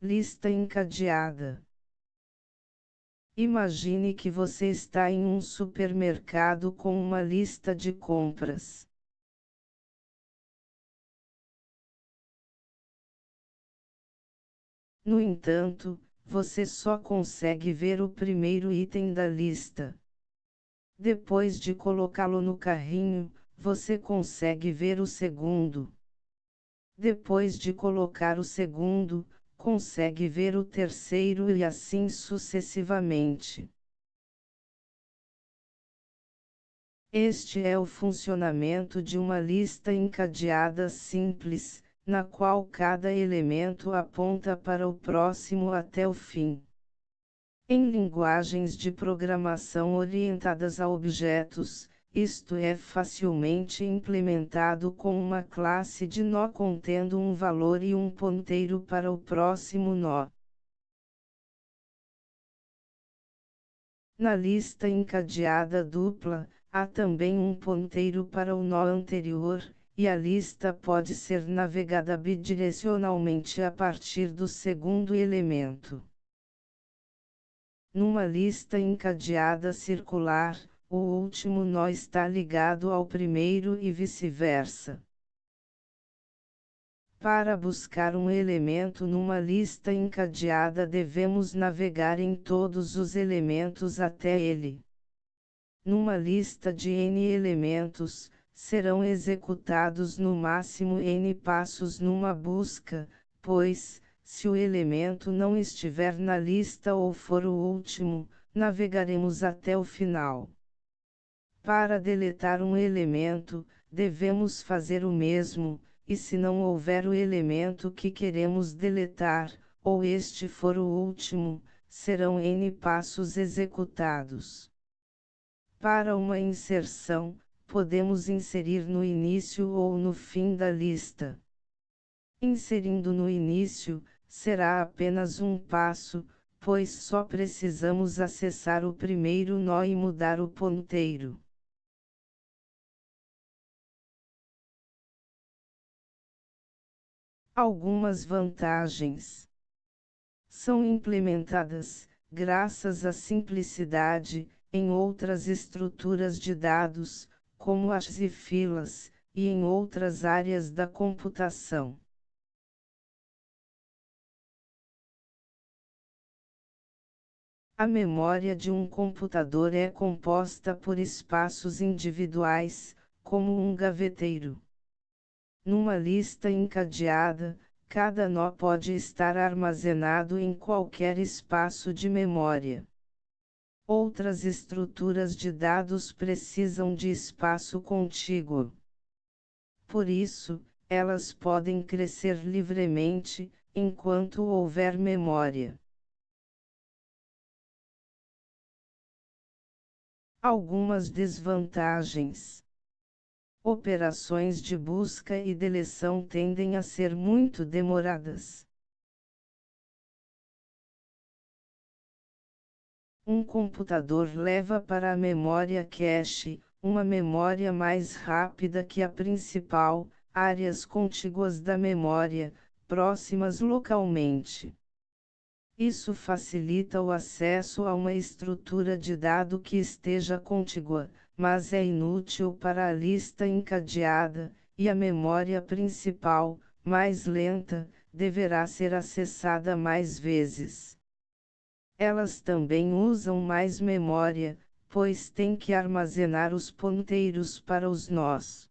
lista encadeada. Imagine que você está em um supermercado com uma lista de compras. No entanto, você só consegue ver o primeiro item da lista. Depois de colocá-lo no carrinho, você consegue ver o segundo. Depois de colocar o segundo, consegue ver o terceiro e assim sucessivamente. Este é o funcionamento de uma lista encadeada simples, na qual cada elemento aponta para o próximo até o fim. Em linguagens de programação orientadas a objetos, isto é facilmente implementado com uma classe de nó contendo um valor e um ponteiro para o próximo nó. Na lista encadeada dupla, há também um ponteiro para o nó anterior, e a lista pode ser navegada bidirecionalmente a partir do segundo elemento. Numa lista encadeada circular, o último nó está ligado ao primeiro e vice-versa. Para buscar um elemento numa lista encadeada devemos navegar em todos os elementos até ele. Numa lista de n elementos, serão executados no máximo n passos numa busca, pois, se o elemento não estiver na lista ou for o último, navegaremos até o final. Para deletar um elemento, devemos fazer o mesmo, e se não houver o elemento que queremos deletar, ou este for o último, serão n passos executados. Para uma inserção, podemos inserir no início ou no fim da lista. Inserindo no início, será apenas um passo, pois só precisamos acessar o primeiro nó e mudar o ponteiro. Algumas vantagens são implementadas, graças à simplicidade, em outras estruturas de dados, como as filas, e em outras áreas da computação. A memória de um computador é composta por espaços individuais, como um gaveteiro. Numa lista encadeada, cada nó pode estar armazenado em qualquer espaço de memória. Outras estruturas de dados precisam de espaço contíguo. Por isso, elas podem crescer livremente, enquanto houver memória. Algumas desvantagens. Operações de busca e deleção tendem a ser muito demoradas. Um computador leva para a memória cache, uma memória mais rápida que a principal, áreas contíguas da memória, próximas localmente. Isso facilita o acesso a uma estrutura de dado que esteja contígua, mas é inútil para a lista encadeada, e a memória principal, mais lenta, deverá ser acessada mais vezes. Elas também usam mais memória, pois têm que armazenar os ponteiros para os nós.